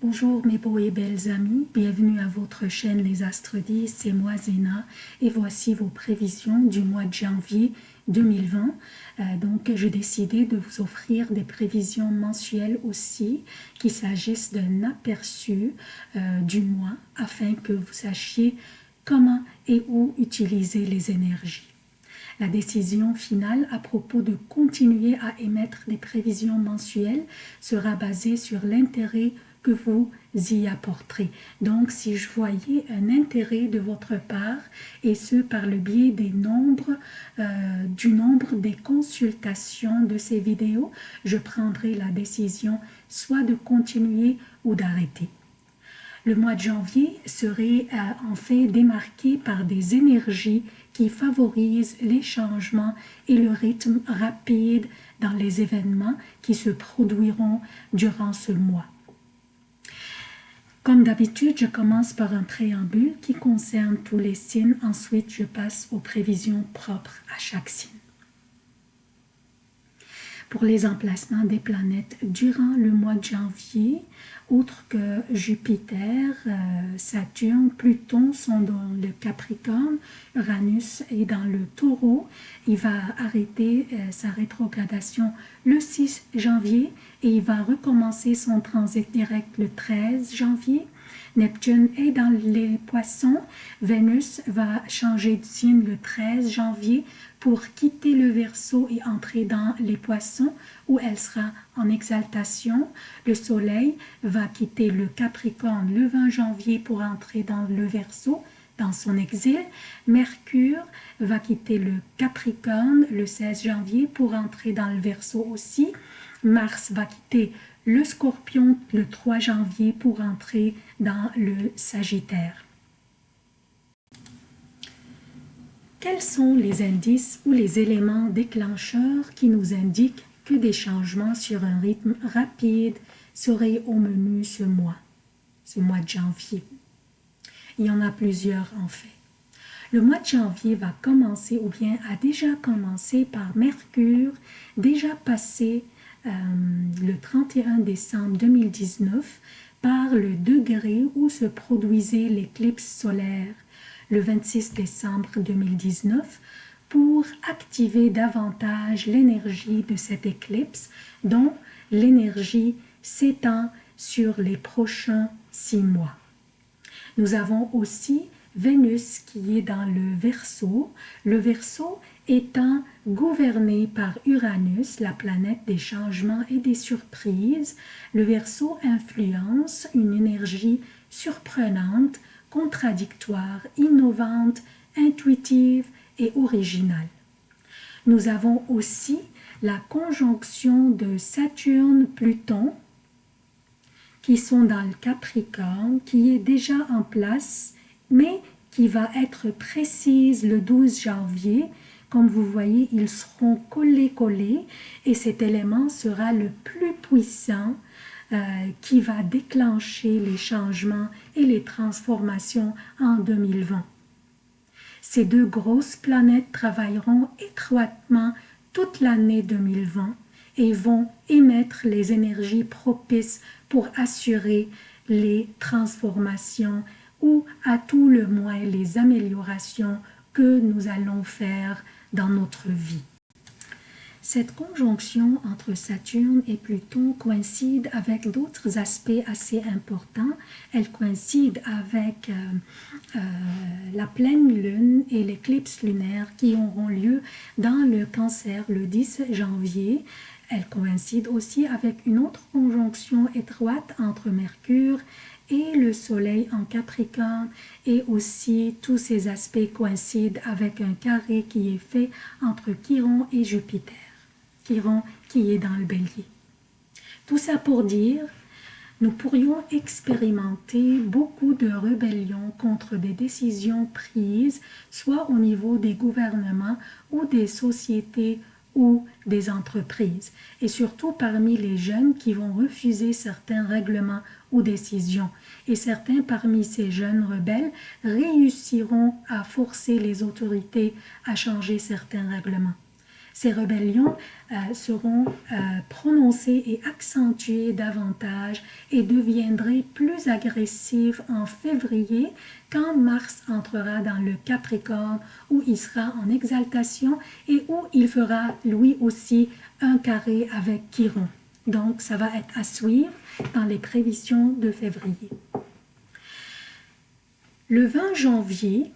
Bonjour mes beaux et belles amis, bienvenue à votre chaîne Les Astres 10, c'est moi Zéna et voici vos prévisions du mois de janvier 2020. Euh, donc j'ai décidé de vous offrir des prévisions mensuelles aussi, qu'il s'agisse d'un aperçu euh, du mois afin que vous sachiez comment et où utiliser les énergies. La décision finale à propos de continuer à émettre des prévisions mensuelles sera basée sur l'intérêt vous y apporterez. Donc, si je voyais un intérêt de votre part, et ce par le biais des nombres, euh, du nombre des consultations de ces vidéos, je prendrai la décision soit de continuer ou d'arrêter. Le mois de janvier serait euh, en fait démarqué par des énergies qui favorisent les changements et le rythme rapide dans les événements qui se produiront durant ce mois. Comme d'habitude, je commence par un préambule qui concerne tous les signes. Ensuite, je passe aux prévisions propres à chaque signe. Pour les emplacements des planètes durant le mois de janvier, outre que Jupiter, euh, Saturne, Pluton sont dans le Capricorne, Uranus est dans le Taureau. Il va arrêter euh, sa rétrogradation le 6 janvier et il va recommencer son transit direct le 13 janvier. Neptune est dans les poissons. Vénus va changer de signe le 13 janvier pour quitter le Verseau et entrer dans les poissons où elle sera en exaltation. Le Soleil va quitter le Capricorne le 20 janvier pour entrer dans le Verseau dans son exil. Mercure va quitter le Capricorne le 16 janvier pour entrer dans le Verseau aussi. Mars va quitter le Scorpion le 3 janvier pour entrer dans le Sagittaire. Quels sont les indices ou les éléments déclencheurs qui nous indiquent que des changements sur un rythme rapide seraient au menu ce mois, ce mois de janvier? Il y en a plusieurs en fait. Le mois de janvier va commencer ou bien a déjà commencé par Mercure, déjà passé euh, le 31 décembre 2019 par le degré où se produisait l'éclipse solaire le 26 décembre 2019 pour activer davantage l'énergie de cette éclipse dont l'énergie s'étend sur les prochains six mois. Nous avons aussi Vénus qui est dans le Verseau, le Verseau étant gouverné par Uranus, la planète des changements et des surprises, le Verseau influence une énergie surprenante contradictoire, innovante, intuitive et originale. Nous avons aussi la conjonction de Saturne-Pluton qui sont dans le Capricorne, qui est déjà en place, mais qui va être précise le 12 janvier. Comme vous voyez, ils seront collés-collés et cet élément sera le plus puissant qui va déclencher les changements et les transformations en 2020. Ces deux grosses planètes travailleront étroitement toute l'année 2020 et vont émettre les énergies propices pour assurer les transformations ou à tout le moins les améliorations que nous allons faire dans notre vie. Cette conjonction entre Saturne et Pluton coïncide avec d'autres aspects assez importants. Elle coïncide avec euh, euh, la pleine lune et l'éclipse lunaire qui auront lieu dans le cancer le 10 janvier. Elle coïncide aussi avec une autre conjonction étroite entre Mercure et le soleil en Capricorne et aussi tous ces aspects coïncident avec un carré qui est fait entre Chiron et Jupiter qui est dans le bélier. Tout ça pour dire, nous pourrions expérimenter beaucoup de rébellions contre des décisions prises, soit au niveau des gouvernements ou des sociétés ou des entreprises, et surtout parmi les jeunes qui vont refuser certains règlements ou décisions. Et certains parmi ces jeunes rebelles réussiront à forcer les autorités à changer certains règlements. Ces rébellions euh, seront euh, prononcées et accentuées davantage et deviendraient plus agressives en février quand Mars entrera dans le Capricorne où il sera en exaltation et où il fera lui aussi un carré avec Chiron. Donc ça va être à suivre dans les prévisions de février. Le 20 janvier,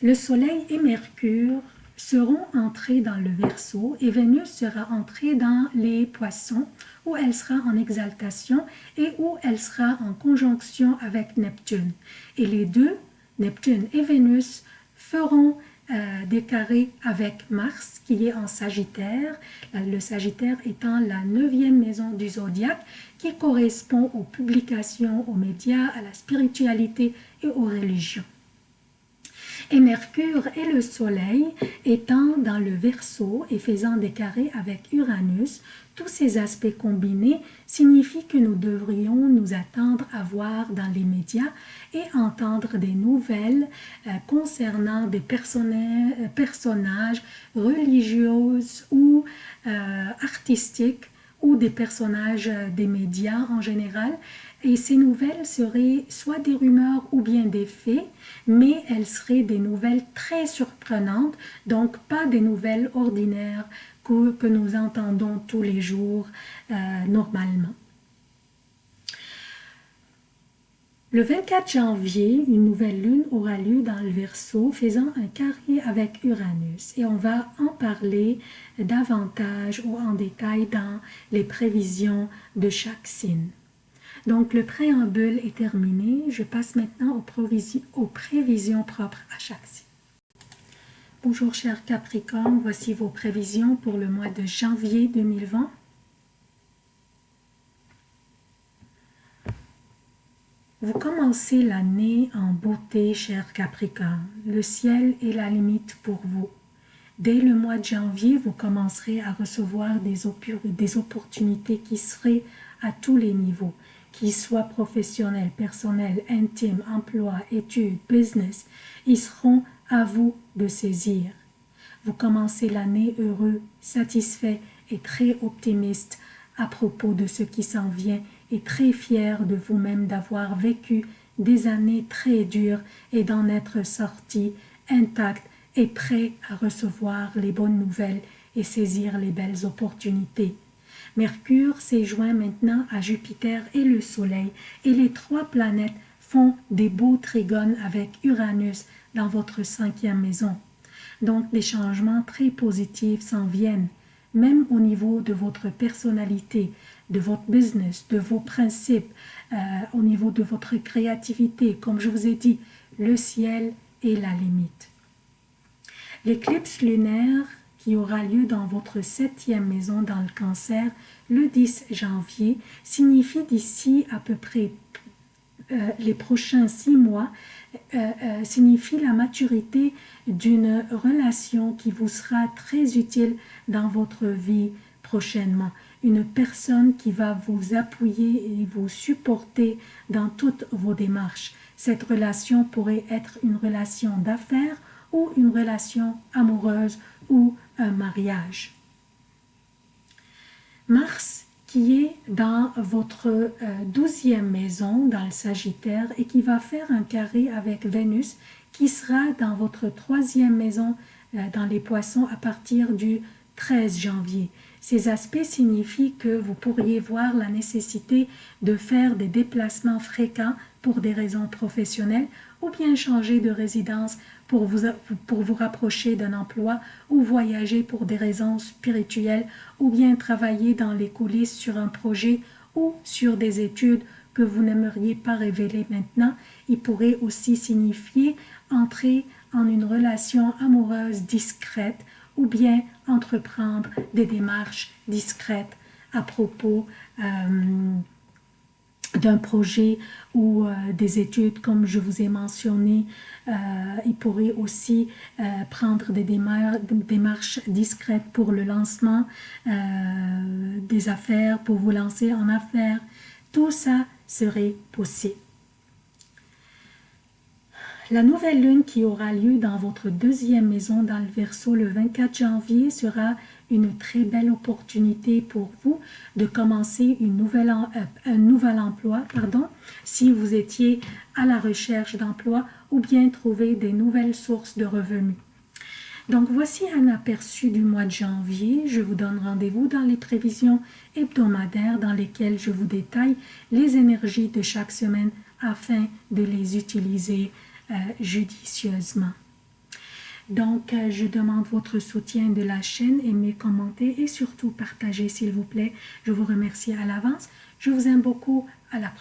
le Soleil et Mercure seront entrés dans le Verseau et Vénus sera entrée dans les Poissons où elle sera en exaltation et où elle sera en conjonction avec Neptune. Et les deux, Neptune et Vénus, feront euh, des carrés avec Mars qui est en Sagittaire, le Sagittaire étant la neuvième maison du zodiaque qui correspond aux publications, aux médias, à la spiritualité et aux religions et Mercure et le Soleil étant dans le Verseau et faisant des carrés avec Uranus, tous ces aspects combinés signifient que nous devrions nous attendre à voir dans les médias et entendre des nouvelles euh, concernant des euh, personnages religieux ou euh, artistiques ou des personnages des médias en général et ces nouvelles seraient soit des rumeurs ou bien des faits, mais elles seraient des nouvelles très surprenantes, donc pas des nouvelles ordinaires que, que nous entendons tous les jours euh, normalement. Le 24 janvier, une nouvelle lune aura lieu dans le Verseau, faisant un carré avec Uranus. Et on va en parler davantage ou en détail dans les prévisions de chaque signe. Donc, le préambule est terminé. Je passe maintenant aux, prévisions, propres à chaque signe. Bonjour chers Capricorne, voici vos prévisions pour le mois de janvier 2020. Vous commencez l'année en beauté, chers Capricorne. Le ciel est la limite pour vous. Dès le mois de janvier, vous commencerez à recevoir des, des opportunités qui seraient à tous les niveaux qu'ils soient professionnels, personnels, intimes, emploi, études, business, ils seront à vous de saisir. Vous commencez l'année heureux, satisfait et très optimiste à propos de ce qui s'en vient et très fier de vous-même d'avoir vécu des années très dures et d'en être sorti intact et prêt à recevoir les bonnes nouvelles et saisir les belles opportunités. Mercure s'est joint maintenant à Jupiter et le Soleil, et les trois planètes font des beaux trigones avec Uranus dans votre cinquième maison. Donc des changements très positifs s'en viennent, même au niveau de votre personnalité, de votre business, de vos principes, euh, au niveau de votre créativité. Comme je vous ai dit, le ciel est la limite. L'éclipse lunaire qui aura lieu dans votre septième maison dans le cancer le 10 janvier signifie d'ici à peu près euh, les prochains six mois euh, signifie la maturité d'une relation qui vous sera très utile dans votre vie prochainement. Une personne qui va vous appuyer et vous supporter dans toutes vos démarches. Cette relation pourrait être une relation d'affaires ou une relation amoureuse ou un mariage. Mars qui est dans votre euh, douzième maison, dans le Sagittaire, et qui va faire un carré avec Vénus, qui sera dans votre troisième maison, euh, dans les poissons, à partir du 13 janvier. Ces aspects signifient que vous pourriez voir la nécessité de faire des déplacements fréquents pour des raisons professionnelles ou bien changer de résidence pour vous, pour vous rapprocher d'un emploi ou voyager pour des raisons spirituelles ou bien travailler dans les coulisses sur un projet ou sur des études que vous n'aimeriez pas révéler maintenant. Il pourrait aussi signifier entrer en une relation amoureuse discrète ou bien entreprendre des démarches discrètes à propos euh, d'un projet ou euh, des études, comme je vous ai mentionné, euh, il pourrait aussi prendre des démarches discrètes pour le lancement des affaires, pour vous lancer en affaires. Tout ça serait possible. La nouvelle lune qui aura lieu dans votre deuxième maison dans le Verseau le 24 janvier sera une très belle opportunité pour vous de commencer euh, un nouvel emploi, pardon, si vous étiez à la recherche d'emploi ou bien trouver des nouvelles sources de revenus. Donc voici un aperçu du mois de janvier. Je vous donne rendez-vous dans les prévisions hebdomadaires dans lesquelles je vous détaille les énergies de chaque semaine afin de les utiliser euh, judicieusement. Donc, euh, je demande votre soutien de la chaîne, aimez, commentez et surtout partagez s'il vous plaît. Je vous remercie à l'avance. Je vous aime beaucoup. À la prochaine.